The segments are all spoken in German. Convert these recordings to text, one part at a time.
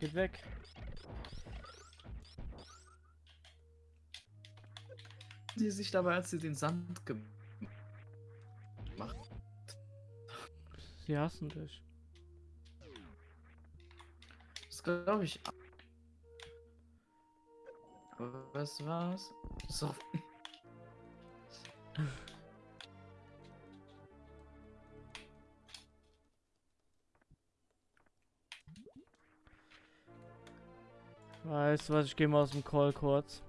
Geht weg. Sie sich dabei, als sie den Sand gemacht Sie hassen dich. Das glaube ich. Was war's? So. Weißt du was, ich gehe mal aus dem Call kurz.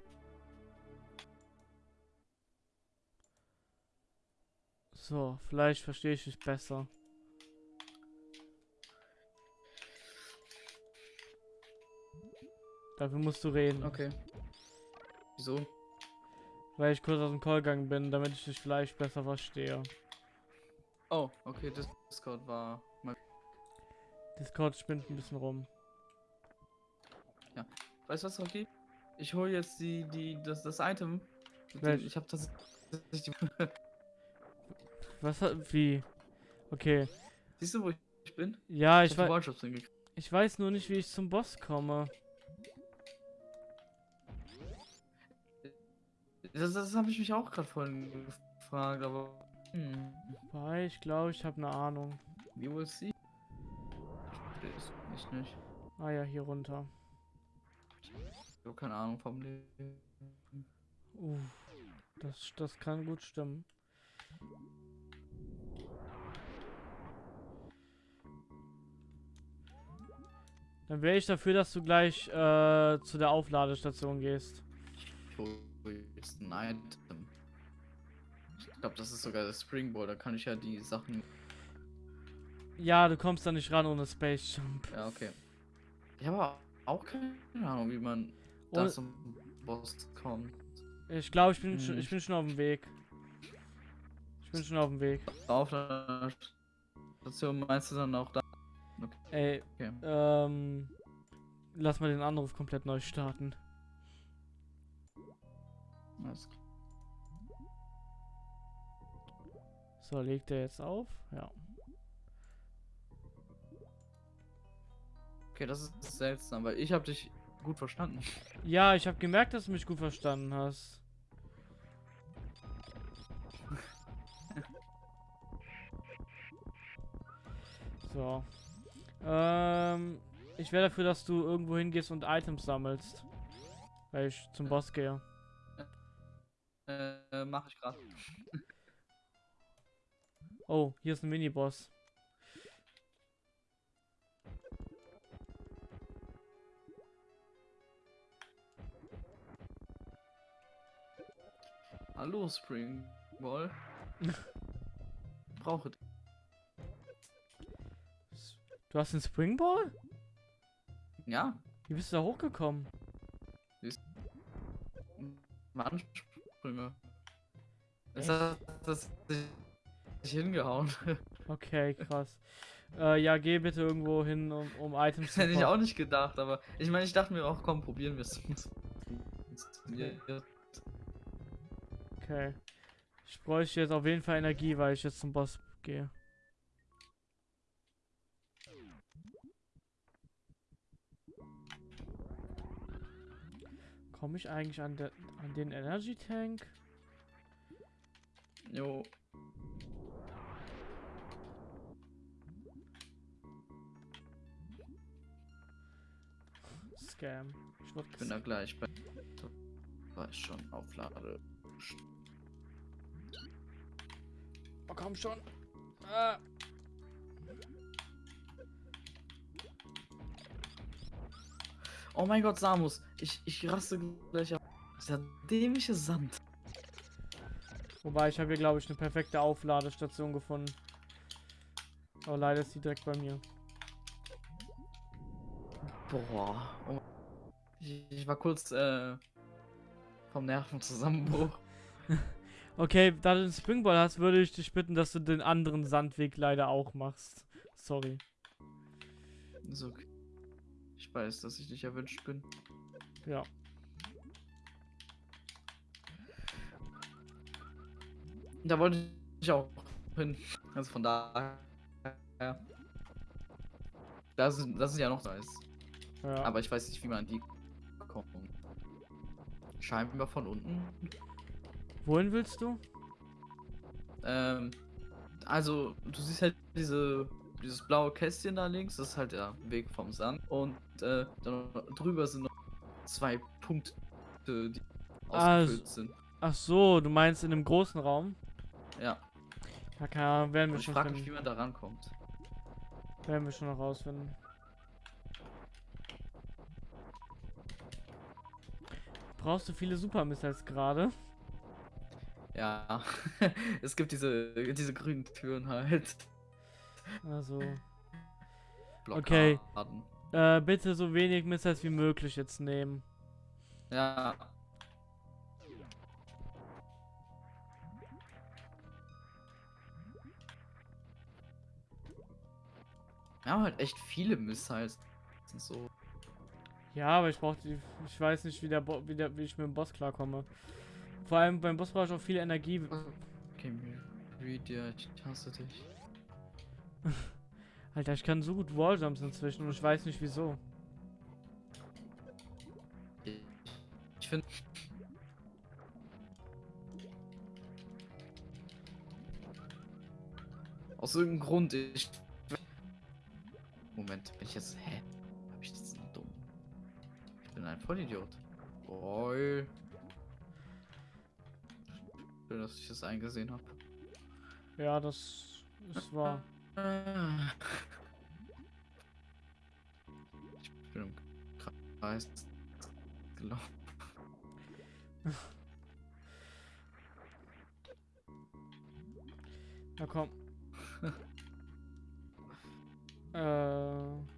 So, vielleicht verstehe ich dich besser. Dafür musst du reden. Okay. Wieso? Weil ich kurz aus dem Call gegangen bin, damit ich dich vielleicht besser verstehe. Oh, okay, das Discord war mal. Discord spinnt ein bisschen rum. Weißt du was, Rocky? Ich hole jetzt die, die, das, das Item. Welch? Ich habe das. Was hat, wie? Okay. siehst du, wo ich bin? Ja, ich, hab die wei Ballshops hingekriegt. ich weiß nur nicht, wie ich zum Boss komme. Das, das habe ich mich auch gerade vorhin gefragt, aber. Hm, Weil ich glaube, ich habe eine Ahnung. wie wohl sie? Ich nicht. Ah ja, hier runter. Ich habe keine Ahnung vom Leben. Uh, das, das kann gut stimmen. Dann wäre ich dafür, dass du gleich äh, zu der Aufladestation gehst. Ich hole jetzt ein Item. Ich glaube, das ist sogar das Springboard. Da kann ich ja die Sachen. Ja, du kommst da nicht ran ohne Space Jump. Ja, okay. Ich habe auch keine Ahnung, wie man da zum Boss kommt. Ich glaube, ich bin schon, Hm. ich bin schon auf dem Weg. Ich bin schon auf dem Weg. Auf der Station meinst du dann auch da? Ey, Okay. ähm, lass mal den Anruf komplett neu starten. Alles klar. So, legt er jetzt auf? Ja. Okay, das ist seltsam, weil ich habe dich gut verstanden. Ja, ich habe gemerkt, dass du mich gut verstanden hast. So. Ähm, ich wäre dafür, dass du irgendwo hingehst und Items sammelst. Weil ich zum Boss gehe. Äh, mach ich gerade. Oh, hier ist ein Mini-Boss. Hallo, Springball. Brauche Du hast einen Springball? Ja, Wie bist du da hochgekommen? Wandsprünge. Das hat das sich hingehauen. Okay, krass. Äh, ja, geh bitte irgendwo hin, um, um Items zu hätte ich auch nicht gedacht, aber ich meine, ich dachte mir auch, komm, probieren wir es. Okay. Ich bräuchte jetzt auf jeden Fall Energie, weil ich jetzt zum Boss gehe. Komme ich eigentlich an, der, an den Energy Tank? Jo, Scam. Ich ich bin da gleich bei. War ich schon auflade. Oh, komm schon. Ah. Oh mein Gott, Samus, ich, ich raste gleich auf. Dieser dämliche Sand. Wobei, ich habe hier, glaube ich, eine perfekte Aufladestation gefunden. Aber leider ist die direkt bei mir. Boah. Oh. Ich, ich war kurz äh, vom Nervenzusammenbruch. Okay, da du den Springball hast, würde ich dich bitten, dass du den anderen Sandweg leider auch machst. Sorry. Ist okay. Ich weiß, dass ich nicht erwünscht bin. Ja. Da wollte ich auch hin. Also von daher. Da sind, das ist ja noch nice. Ja. Aber ich weiß nicht, wie man an die kommt. Scheinbar von unten. Wohin willst du? Ähm, also, du siehst halt diese, dieses blaue Kästchen da links, das ist halt der Weg vom Sand. Und äh, drüber sind noch zwei Punkte, die Ah, ausgefüllt sind. Ach so, du meinst in dem großen Raum? Ja, Ja, keine Ahnung, werden wir ich schon frage mich, wie man da rankommt. Werden wir schon noch rausfinden. Brauchst du viele Super Missiles gerade? Ja, es gibt diese, diese grünen Türen halt. Also, Blockaden. Okay. äh, bitte so wenig Missiles wie möglich jetzt nehmen. Ja. Wir haben halt echt viele Missiles. So. Ja, aber ich brauche die. Ich weiß nicht, wie der, Bo wie, der wie ich mit dem Boss klarkomme. Vor allem beim Boss brauche ich auch viel Energie. Okay, read dir, ich hasse dich. Alter, ich kann so gut Walljumps inzwischen und ich weiß nicht wieso. Ich, ich finde. Aus irgendeinem Grund, ich. Moment, bin ich jetzt. Hä? Hab ich das so dumm? Ich bin ein Vollidiot. Boy. Schön, dass ich das eingesehen habe. Ja, das ist wahr. Ich bin im Kreis gelaufen. Na komm. äh.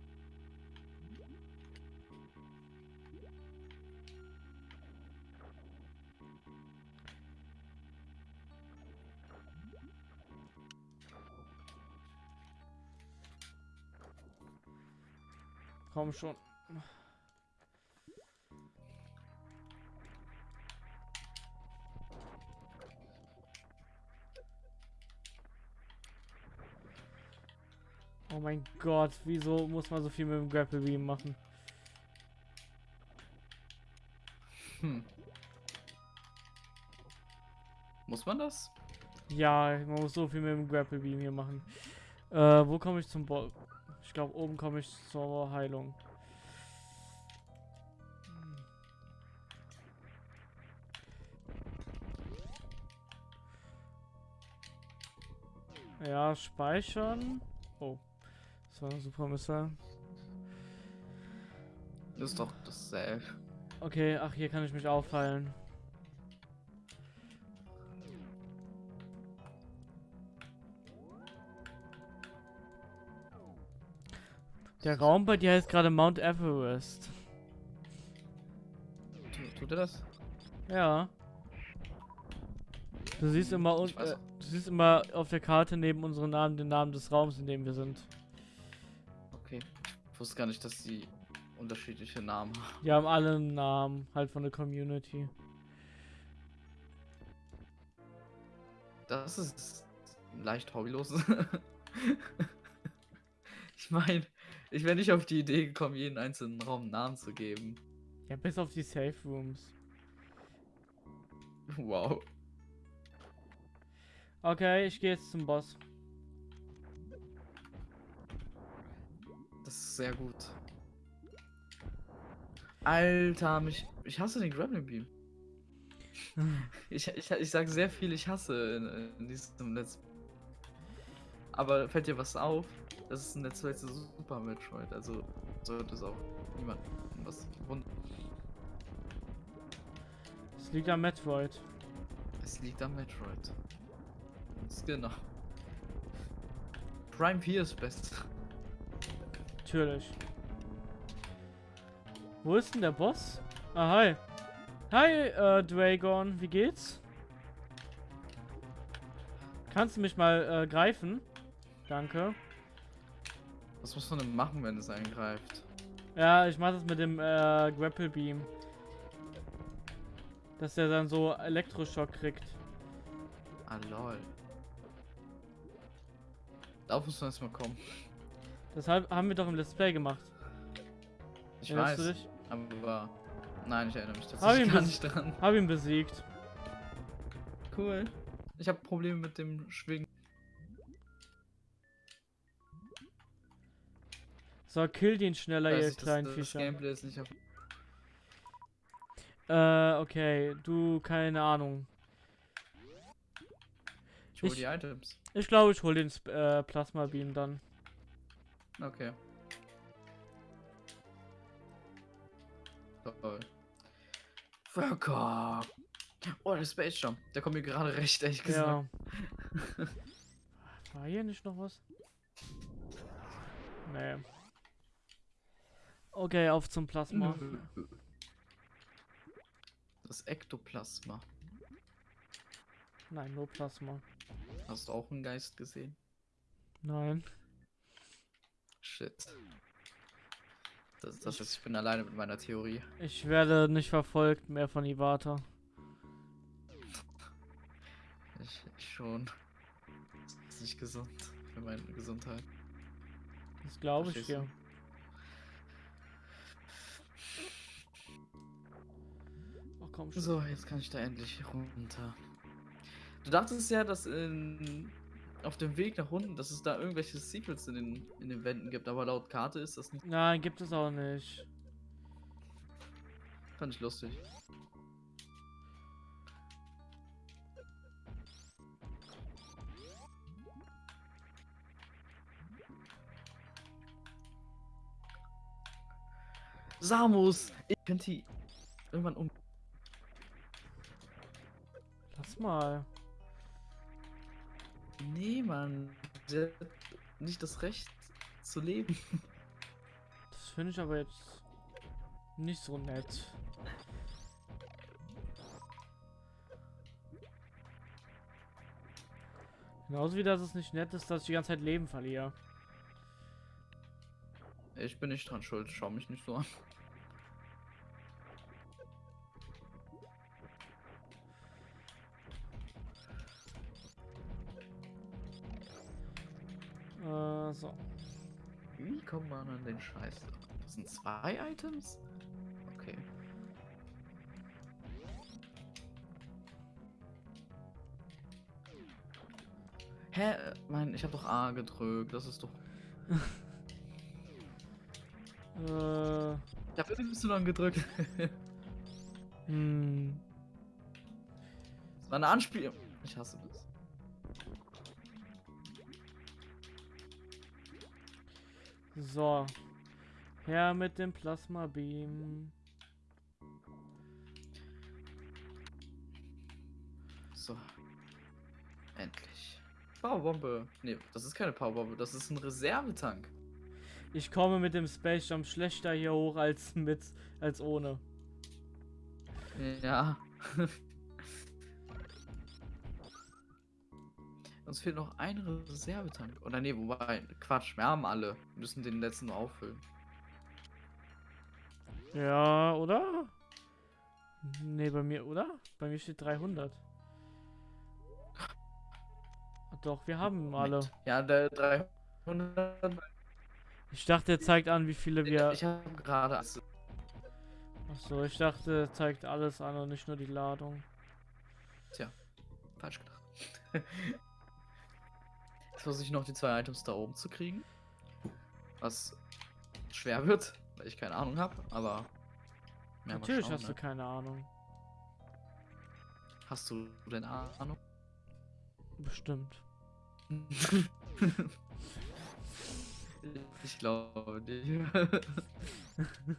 Komm schon. Oh mein Gott, wieso muss man so viel mit dem Grapple Beam machen? Hm. Muss man das? Ja, man muss so viel mit dem Grapple Beam hier machen. Äh, wo komme ich zum Bo Ich glaube, oben komme ich zur Heilung. Ja, speichern. Oh. Das war ein super Missile. Das ist doch dasselbe. Okay, ach, hier kann ich mich aufheilen. Der Raum bei dir heißt gerade Mount Everest. Tu- Tut er das? Ja. Du siehst immer un Ich weiß äh, du siehst immer auf der Karte neben unseren Namen den Namen des Raums, in dem wir sind. Okay. Ich wusste gar nicht, dass die unterschiedliche Namen haben. Die haben alle einen Namen, halt von der Community. Das ist leicht hobbylos. ich meine, ich wäre nicht auf die Idee gekommen, jeden einzelnen Raum einen Namen zu geben. Ja, bis auf die Safe Rooms. Wow. Okay, ich gehe jetzt zum Boss. Das ist sehr gut. Alter, mich. Ich hasse den Grappling Beam. Ich, ich, ich sag sehr viel, ich hasse in, in diesem Let's Aber fällt dir was auf? Das ist ein zu Super Metroid, also sollte es auch niemand was wundern. Es liegt am Metroid. Es liegt am Metroid. Genau. Prime 4 ist best. Natürlich. Wo ist denn der Boss? Ah, hi. Hi, äh, Dragon. Wie geht's? Kannst du mich mal äh, greifen? Danke. Was muss man denn machen, wenn es eingreift? Ja, ich mach das mit dem äh, Grapple Beam. Dass der dann so Elektroschock kriegt. Ah lol. Darauf muss man erstmal kommen. Deshalb haben wir doch im Let's Play gemacht. Ich Erinnerst du weiß, dich? aber... Nein, ich erinnere mich tatsächlich gar nicht dran. Hab ihn besiegt. Cool. Ich habe Probleme mit dem Schwingen. So, kill den schneller, ihr ich, das- kleinen das Fischer. Gameplay ist nicht auf... Äh, okay. Du, keine Ahnung. Ich hol Ich- die Items. Ich glaube, ich hol den äh, Plasma Beam dann. Okay. Toll. Völker. Oh, der Space Jump. Der kommt mir gerade recht, ehrlich gesagt. Ja. War hier nicht noch was? Nee. Okay, auf zum Plasma. Das Ektoplasma. Nein, nur Plasma. Hast du auch einen Geist gesehen? Nein. Shit. Das, das ist, ich bin alleine mit meiner Theorie. Ich werde nicht verfolgt mehr von Iwata. Ich, ich schon. Das ist nicht gesund für meine Gesundheit. Das glaube ich dir. du? Komm schon. So, jetzt kann ich da endlich runter. Du dachtest ja, dass in, auf dem Weg nach unten, dass es da irgendwelche Secrets in den, in den Wänden gibt, aber laut Karte ist das nicht. Nein, gibt es auch nicht. Fand ich lustig. Samus! Ich könnte die irgendwann um. Lass mal. Nee, Mann. Der hat nicht das Recht zu leben. Das finde ich aber jetzt nicht so nett. Genauso wie das es nicht nett ist, dass ich die ganze Zeit Leben verliere. Ich bin nicht dran schuld, schau mich nicht so an. Das sind zwei Items? Okay. Hä? Mein, ich habe doch A gedrückt. Das ist doch. Äh, Dafür bist du dann gedrückt. hm. Das war eine Anspielung. Ich hasse das. So. Her mit dem Plasma Beam. So. Endlich. Powerbombe. Nee, das ist keine Powerbombe. Das ist ein Reservetank. Ich komme mit dem Space Jump schlechter hier hoch als mit als ohne. Ja. Uns fehlt noch ein Reservetank. Oder nee, wobei, Quatsch, wir haben alle. Wir müssen den letzten nur auffüllen. Ja, oder? Nee, bei mir, oder? Bei mir steht 300. Ach Doch, wir haben alle. Ja, der 300. Ich dachte, er zeigt an, wie viele wir. Ich habe gerade. Achso, ich dachte, er zeigt alles an und nicht nur die Ladung. Falsch gedacht. Jetzt versuche ich noch die zwei Items da oben zu kriegen. Was schwer wird, weil ich keine Ahnung habe, aber. Natürlich schauen, hast du ne? keine Ahnung. Hast du denn Ahnung? Bestimmt. ich glaube dir.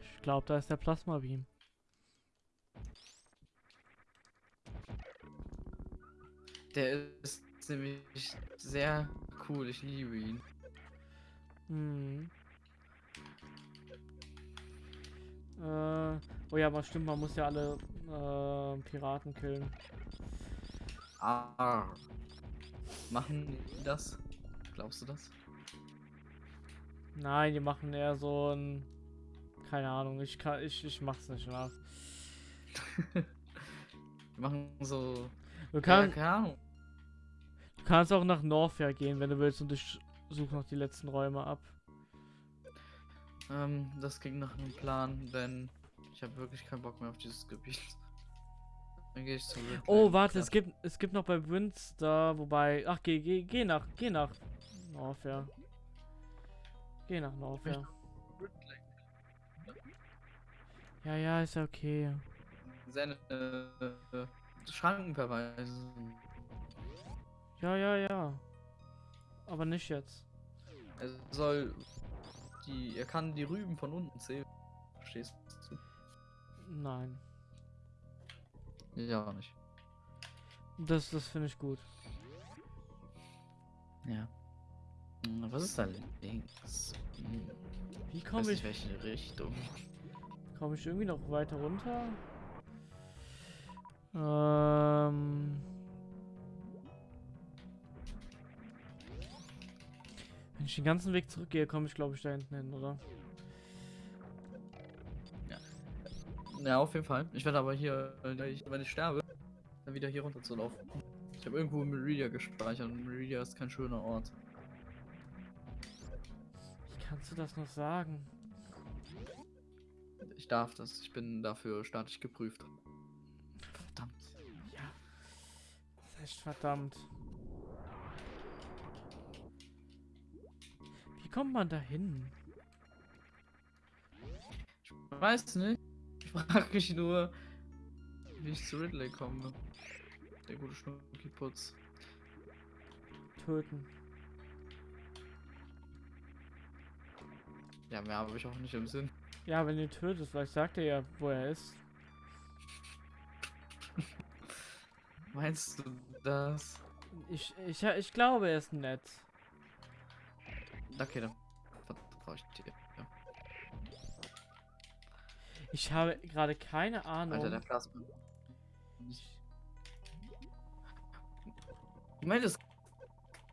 Ich glaube, da ist der Plasma Beam. Der ist nämlich sehr cool, ich liebe ihn. Hm. Äh, oh ja, aber stimmt, man muss ja alle äh, Piraten killen. Ah. Machen die das? Glaubst du das? Nein, die machen eher so ein. Keine Ahnung, ich kann, ich, ich mach's nicht nach. Die machen so. Du, Ja, kann, keine Ahnung. Du kannst auch nach Norfair gehen, wenn du willst, und ich suche noch die letzten Räume ab. Ähm, das ging nach einem Plan, denn ich habe wirklich keinen Bock mehr auf dieses Gebiet. Dann gehe ich zu Ridley. Oh, warte, es gibt, es gibt noch bei Winster, wobei. Ach, geh, geh, geh nach, geh nach Norfair. Geh nach Norfair. Ja, ja, ist ja okay. Seine äh, Schranken verweisen. Ja, ja, ja. Aber nicht jetzt. Er soll die. Er kann die Rüben von unten zählen. Verstehst du? Nein. Ja, auch nicht. Das, das finde ich gut. Ja. Hm, Was ist da links? Hm, Wie komme ich, welche Richtung. komme ich irgendwie noch weiter runter? Ähm. Wenn ich den ganzen Weg zurückgehe, komme ich glaube ich da hinten hin, oder? Ja, auf jeden Fall. Ich werde aber hier, äh, wenn ich, wenn ich sterbe, dann wieder hier runter zu laufen. Ich habe irgendwo Meridia gespeichert und Meridia ist kein schöner Ort. Wie kannst du das noch sagen? Ich darf das. Ich bin dafür staatlich geprüft. Verdammt. Ja. Das ist echt verdammt. Kommt man da hin? Ich weiß nicht. Ich frage mich nur, wie ich zu Ridley komme. Der gute Schnucki-Putz. Töten. Ja, mehr habe ich auch nicht im Sinn. Ja, wenn du ihn tötest, vielleicht sagt er ja, wo er ist. Meinst du das? Ich, ich, ich glaube, er ist nett. Okay, dann vertraue ich dir. Ja. Ich habe gerade keine Ahnung. Alter, der Plasma. Ich meine, es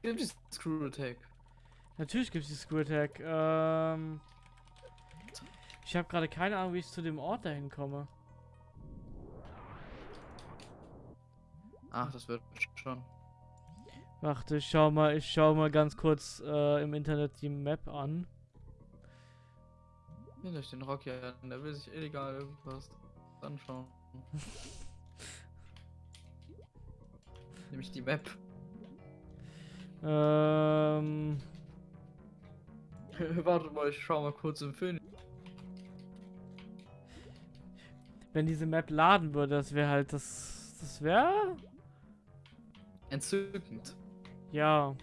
gibt die Screw Attack. Natürlich gibt es die Screw Attack. Ähm, ich habe gerade keine Ahnung, wie ich zu dem Ort dahin komme. Ach, das wird schon. Warte, ich schau mal, ich schau mal ganz kurz äh, im Internet die Map an. Hier durch den Rocky an, der will sich illegal irgendwas anschauen. Nämlich die Map. Ähm, Warte mal, ich schau mal kurz im Film. wenn diese Map laden würde, das wäre halt das. Das wäre. Entzückend. Ja.